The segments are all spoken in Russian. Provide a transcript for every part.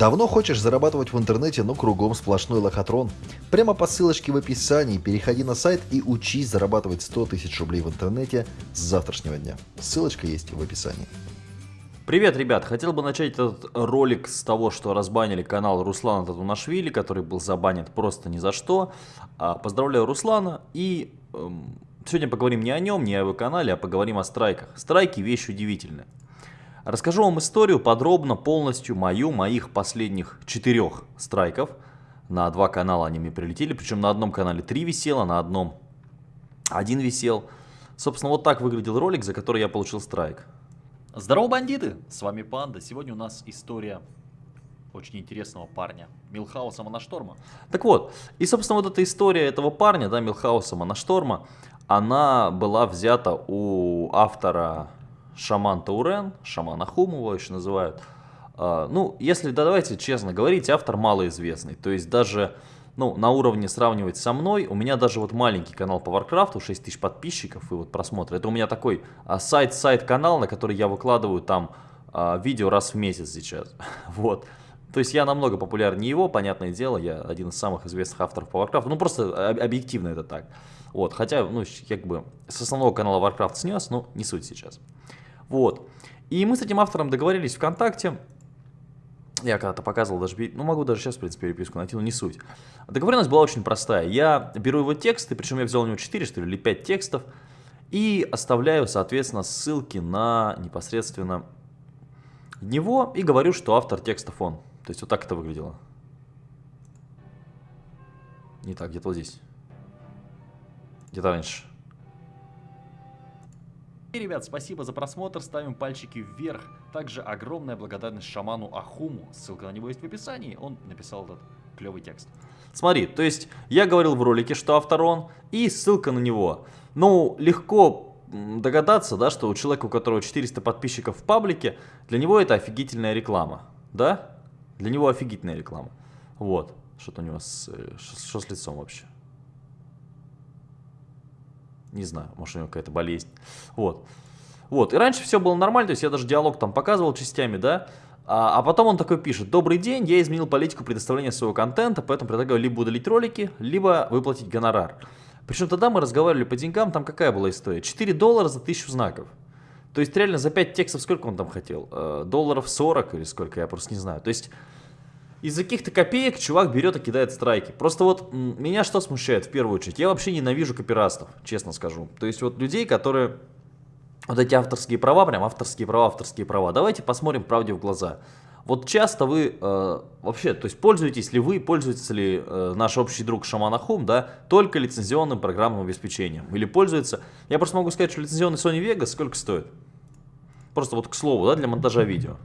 Давно хочешь зарабатывать в интернете, но кругом сплошной лохотрон? Прямо по ссылочке в описании переходи на сайт и учись зарабатывать 100 тысяч рублей в интернете с завтрашнего дня. Ссылочка есть в описании. Привет, ребят! Хотел бы начать этот ролик с того, что разбанили канал Руслана Татунашвили, который был забанен просто ни за что. А, поздравляю Руслана и эм, сегодня поговорим не о нем, не о его канале, а поговорим о страйках. Страйки вещь удивительная. Расскажу вам историю подробно, полностью мою, моих последних четырех страйков. На два канала они мне прилетели, причем на одном канале три висело, на одном один висел. Собственно, вот так выглядел ролик, за который я получил страйк. Здорово, бандиты! С вами Панда. Сегодня у нас история очень интересного парня, Милхауса Монашторма. Так вот, и, собственно, вот эта история этого парня, да, Милхауса Монашторма, она была взята у автора шаман Таурен, шаман Ахум его еще называют. А, ну, если, да, давайте честно говорить, автор малоизвестный. То есть даже ну, на уровне сравнивать со мной, у меня даже вот маленький канал по Варкрафту, 6 тысяч подписчиков и вот просмотры. Это у меня такой side-side канал, на который я выкладываю там а, видео раз в месяц сейчас. вот. То есть я намного популярнее его, понятное дело, я один из самых известных авторов по Warcraft. Ну просто объективно это так. Вот, хотя, ну, как бы с основного канала Warcraft снес, но не суть сейчас. Вот. И мы с этим автором договорились ВКонтакте. Я когда-то показывал даже, ну могу даже сейчас, в принципе, переписку найти, но не суть. Договоренность была очень простая. Я беру его тексты, причем я взял у него 4, что ли, или 5 текстов, и оставляю, соответственно, ссылки на непосредственно него, и говорю, что автор текстов он. То есть вот так это выглядело. Не так, где-то вот здесь. Где-то раньше. И, ребят, спасибо за просмотр, ставим пальчики вверх. Также огромная благодарность шаману Ахуму, ссылка на него есть в описании, он написал этот клевый текст. Смотри, то есть я говорил в ролике, что автор он, и ссылка на него. Ну, легко догадаться, да, что у человека, у которого 400 подписчиков в паблике, для него это офигительная реклама, да? Для него офигительная реклама. Вот, что-то у него с, э, что с лицом вообще. Не знаю, может у него какая-то болезнь. Вот. Вот, и раньше все было нормально, то есть я даже диалог там показывал частями, да, а, а потом он такой пишет, добрый день, я изменил политику предоставления своего контента, поэтому предлагаю либо удалить ролики, либо выплатить гонорар. Причем тогда мы разговаривали по деньгам, там какая была история? 4 доллара за 1000 знаков. То есть реально за 5 текстов сколько он там хотел? Э, долларов 40 или сколько, я просто не знаю. То есть из-за каких-то копеек чувак берет и кидает страйки. Просто вот меня что смущает в первую очередь? Я вообще ненавижу копирастов, честно скажу. То есть вот людей, которые... Вот эти авторские права, прям авторские права, авторские права. Давайте посмотрим правде в глаза. Вот часто вы э, вообще, то есть пользуетесь ли вы, пользуется ли э, наш общий друг Шаманахум, да, только лицензионным программным обеспечением? Или пользуется... Я просто могу сказать, что лицензионный Sony Vegas сколько стоит? Просто вот к слову, да, для монтажа видео.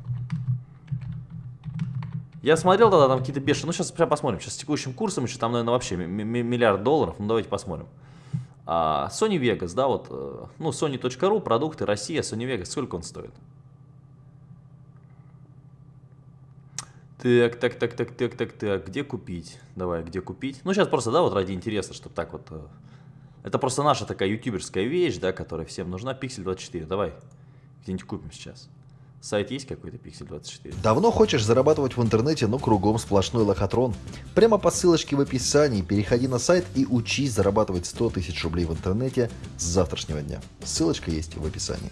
Я смотрел тогда там какие-то бешеные, ну сейчас прям посмотрим, сейчас с текущим курсом еще там, наверное, вообще миллиард долларов, ну давайте посмотрим. А, Sony Vegas, да, вот, э, ну, Sony.ru, продукты, Россия, Sony Vegas, сколько он стоит? Так, так, так, так, так, так, так, где купить? Давай, где купить? Ну, сейчас просто, да, вот ради интереса, чтобы так вот... Э, это просто наша такая ютуберская вещь, да, которая всем нужна. Pixel 24, давай, где-нибудь купим сейчас. Сайт есть какой-то Pixel 24? Давно хочешь зарабатывать в интернете, но кругом сплошной лохотрон? Прямо по ссылочке в описании переходи на сайт и учись зарабатывать 100 тысяч рублей в интернете с завтрашнего дня. Ссылочка есть в описании.